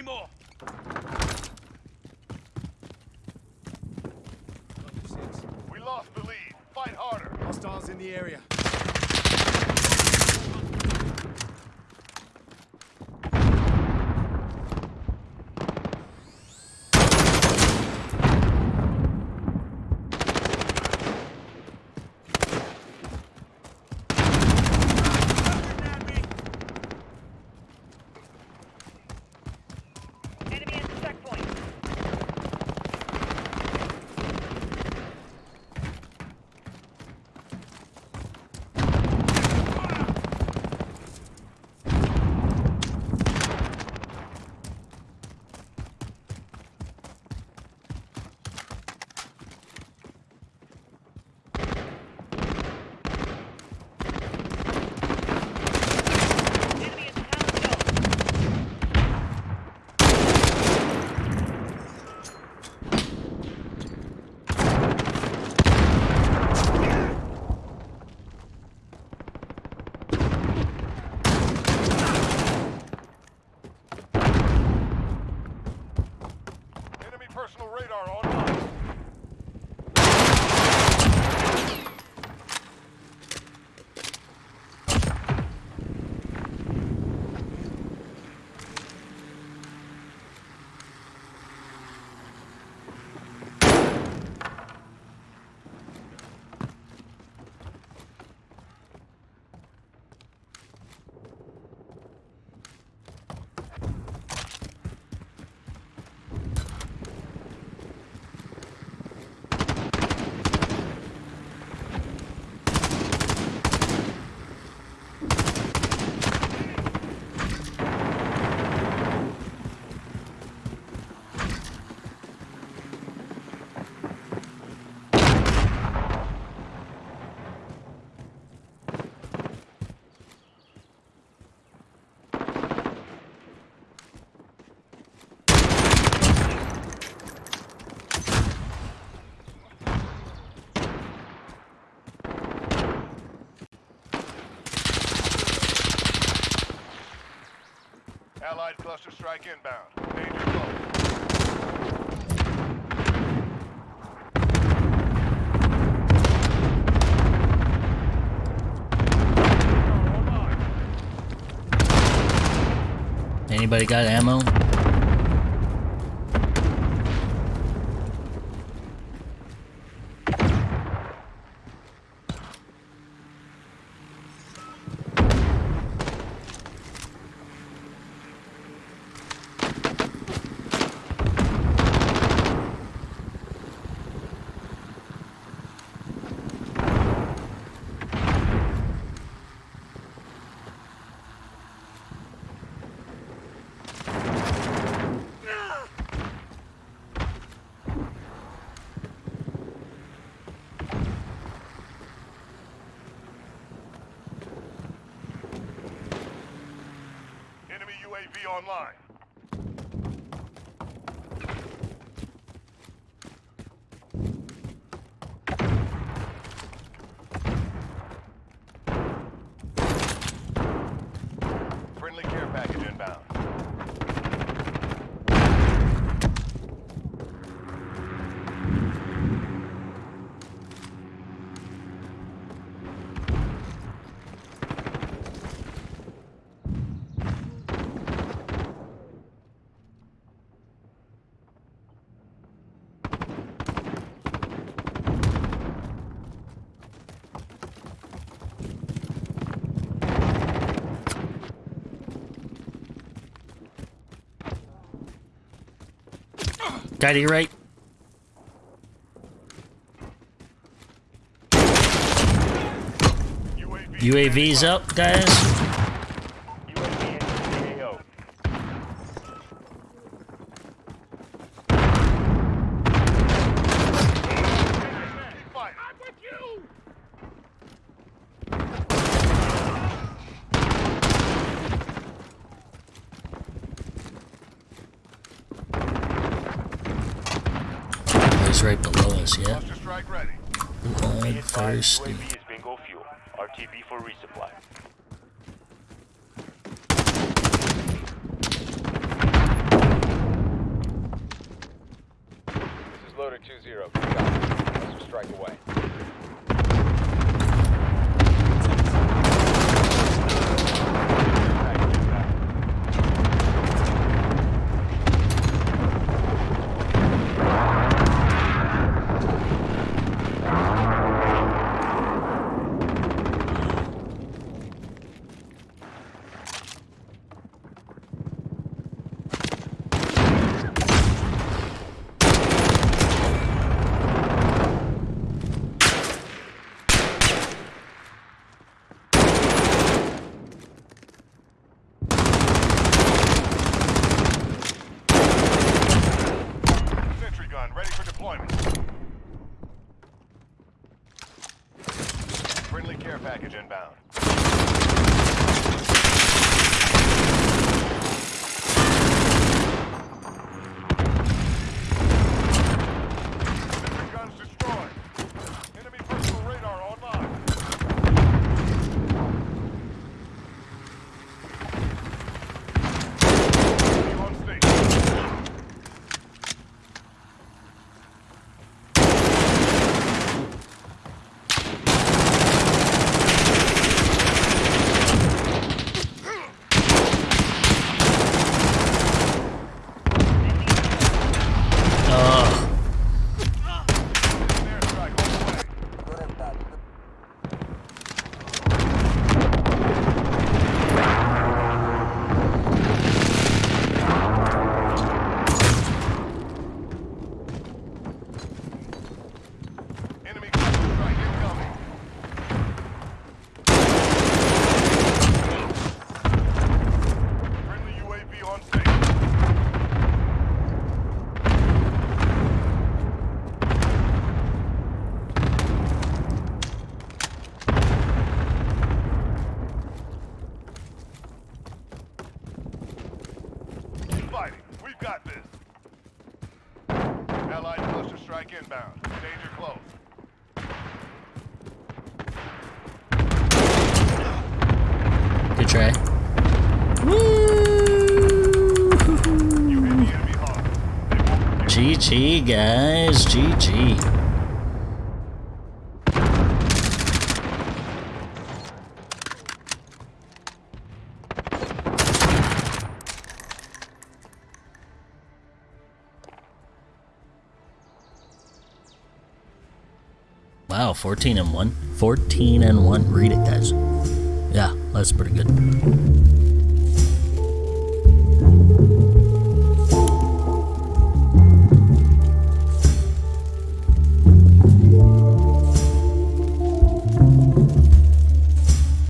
more. We lost the lead. Fight harder. Hostiles in the area. Strike inbound. Danger close. Anybody got ammo? UAV online. Friendly care package inbound. Guy to your right. UAV's up, guys. Right below us, yeah? I'm thirsty. RTB for resupply. This is loader 2-0. Strike away. package inbound. strike inbound. Danger close. Good try. GG guys, GG. Wow, 14 and 1. 14 and 1. Read it, guys. Yeah, that's pretty good.